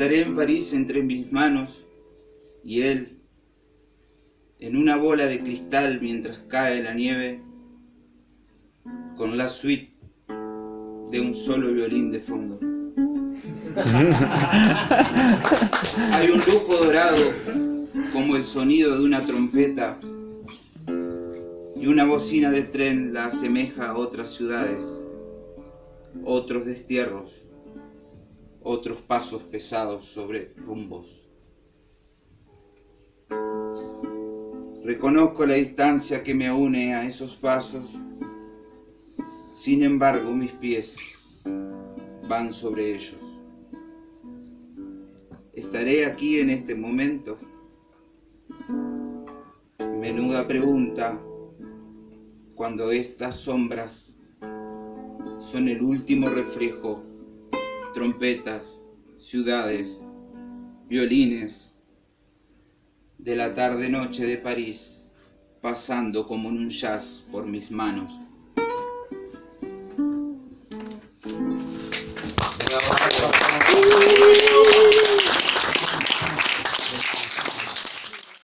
Estaré en París entre mis manos y él en una bola de cristal mientras cae la nieve con la suite de un solo violín de fondo. Hay un lujo dorado como el sonido de una trompeta y una bocina de tren la asemeja a otras ciudades, otros destierros, otros pasos pesados sobre rumbos. Reconozco la distancia que me une a esos pasos, sin embargo mis pies van sobre ellos. ¿Estaré aquí en este momento? Menuda pregunta cuando estas sombras son el último reflejo, trompetas, ciudades, violines, de la tarde-noche de París, pasando como un jazz por mis manos.